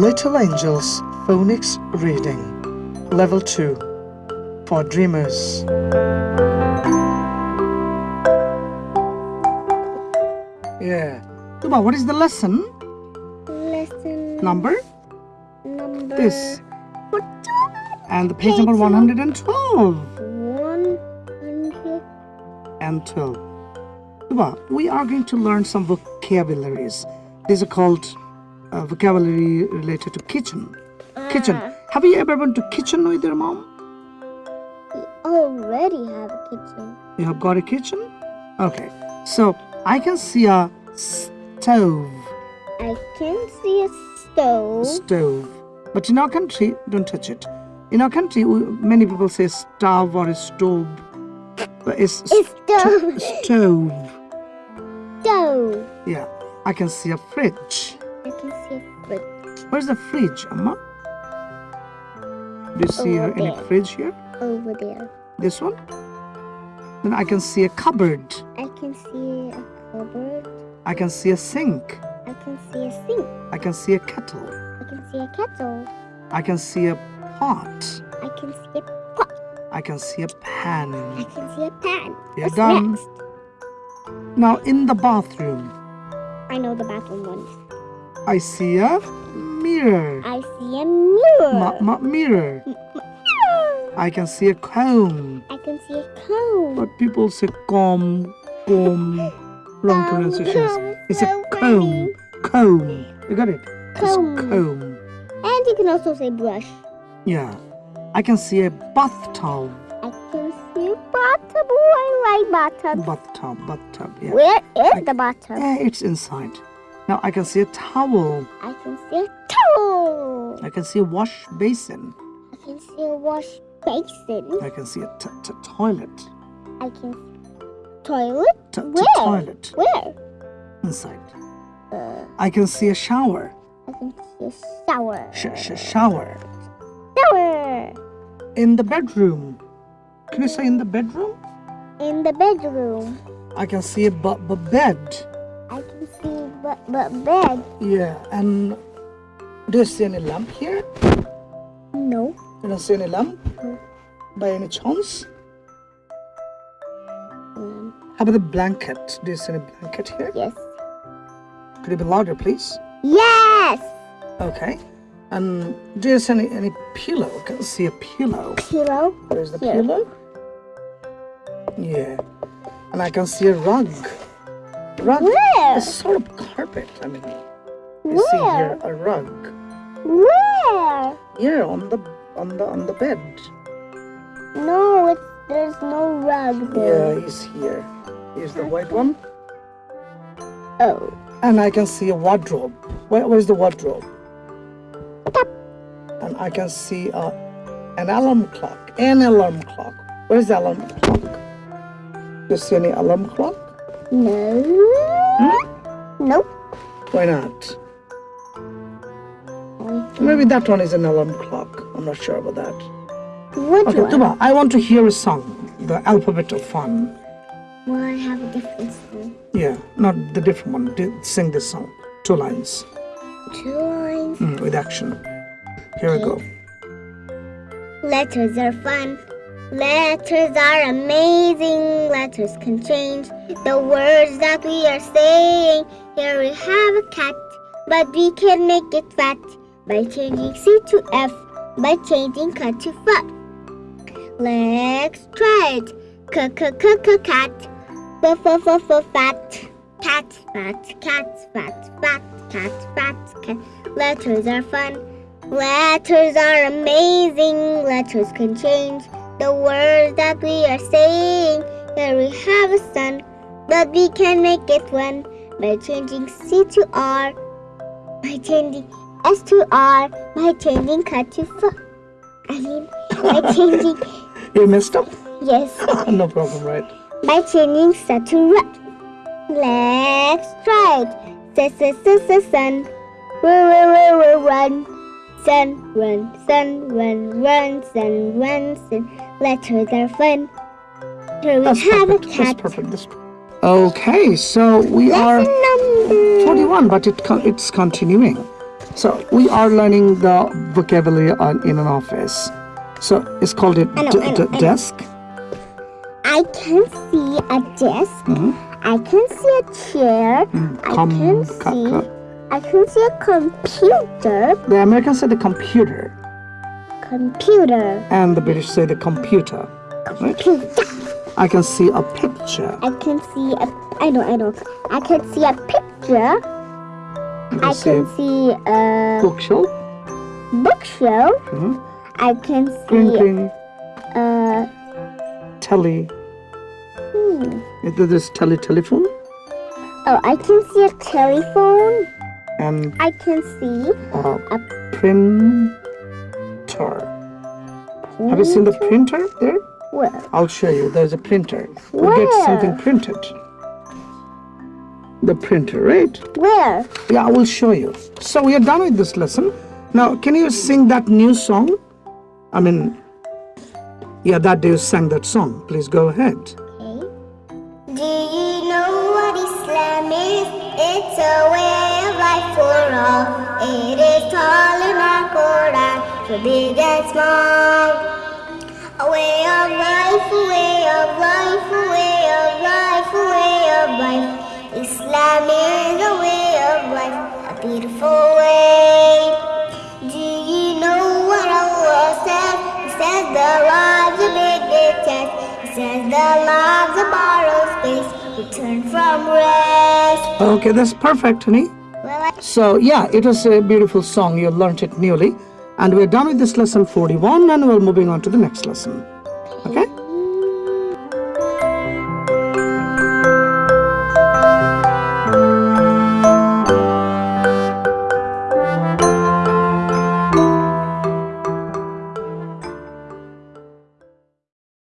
Little Angels Phonics Reading Level 2 for Dreamers. Yeah. Tuba, what is the lesson? Lesson Number? number This. And the page number Page 112 One hundred. and 12. Tuba, we are going to learn some vocabularies. These are called uh, vocabulary related to kitchen. Kitchen. Ah, Have you ever been to kitchen with your mom? we already have a kitchen. You have got a kitchen? Okay. So I can see a stove. I can see a stove. Stove. But in our country, don't touch it. In our country, we, many people say stove or a stove. But it's It's stove. stove. stove. Yeah. I can see a fridge. I can see a fridge Where's the fridge, Amma? Do you see Over any there. fridge here? over there. This one? Then I can see a cupboard. I can see a cupboard. I can see a sink. I can see a sink. I can see a kettle. I can see a kettle. I can see a pot. I can see a pot. I can see a pan. I can see a pan. You're What's done. next? Now in the bathroom, I know the bathroom ones. I see a mirror. I see a mirror. Ma- ma- mirror. I can see a comb. I can see a comb. But people say comb, comb. Wrong pronunciations. It's so a comb. Comb. You got it? It's Comb. comb. And you can also say brush. Yeah. I can see a bathtub. I can see a bathtub. Oh, I like bathtub. Bathtub, bathtub. Yeah. Where is I- the bathtub? Yeah, it's inside. Now I can see a towel. I can see a towel. I can see a wash basin. I can see a wash basin. I can see a t- t- toilet. I can toilet. T- Where? toilet Where? inside. Uh, I can see a shower. I can see a shower. Sh- sh- shower. Shower. In the bedroom. Can you say in the bedroom? In the bedroom. I can see a bu- bu- bed. I can but but bed. Yeah, and do you see any lamp here? No. You don't see any lamp No. by any chance? Um, How about the blanket? Do you see any blanket here? yes. Could it be louder, please? Yes. Okay. And do you see any, any pillow? Can you see a pillow? Pillow. Where's the Here. pillow? Yeah. And I can see a rug. Rug? Where? A sort of carpet. I mean, you see here a rug. Where? Here on the on the on the bed. No, it's there's no rug there. Yeah, he's here. Here's the white one. Oh. And I can see a wardrobe. Where, where's the wardrobe? Top. And I can see a, an alarm clock. An alarm clock. Where's the alarm clock? Do you see any alarm clock? No. Hmm? Nope. Why not? Maybe that one is an alarm clock. I'm not sure about that. Which Okay, one? Tuba, I want to hear a song. The alphabet of fun. Well, I have a different song. Yeah, not the different one. Sing this song. Two lines Two lines. mm, with action. Here we go. Letters are fun. Letters are amazing. Letters can change the words that we are saying. Here we have a cat, but we can make it fat by changing C to F, by changing cut to fat. Let's try it. C c c c cat. F f f f fat. Cat fat cat fat fat cat fat cat. Letters are fun. Letters are amazing. Letters can change the words that we are saying. Here we have a sun, but we can make it one by changing C to R, by changing S to R, by changing cut to F. I mean, by changing You messed up? yes, no problem, right? by changing set to red. Let's try it. S s s s sun, run run run run. Sun, run, sun, run, run, sun, run, sun. Letters are fun. Here we That's have a perfect. That's cat. perfect. That's Okay, so we are number 41, but it it's continuing. So we are learning the vocabulary on, in an office. So it's called a I know, d- I know, I desk. I can see a desk. I can see a chair. I Mm-hmm. Com- can see. I can see a computer. The Americans say the computer, Computer. and the British say the computer. Right? Computer. I can see a picture. I can see a. I know. I know. I can see a picture. I can see a bookshelf. bookshelf. Mhm. I can see green, a. telly. Hmm. Is there This tele telephone, Oh, I can see a telephone. and I can see a a printer. Have you seen the printer there? Where? I'll show you. There's a printer. We get something printed. The printer, right? Where? Yeah, I will show you. So we are done with this lesson. Now, can you sing that new song? I mean, yeah, that day you sang that song. Please go ahead. Okay. Do you know what Islam is? It's a way of life for all. It is taught in our Quran for big and small. Beautiful way. Do you know what Allah says? He says the lives are big and test. He says the lives are borrowed space. Return from rest. Okay, that's perfect, honey. Well, So, yeah, it was a beautiful song. You learned it newly. And we're done with this lesson 41 and we're moving on to the next lesson. Okay?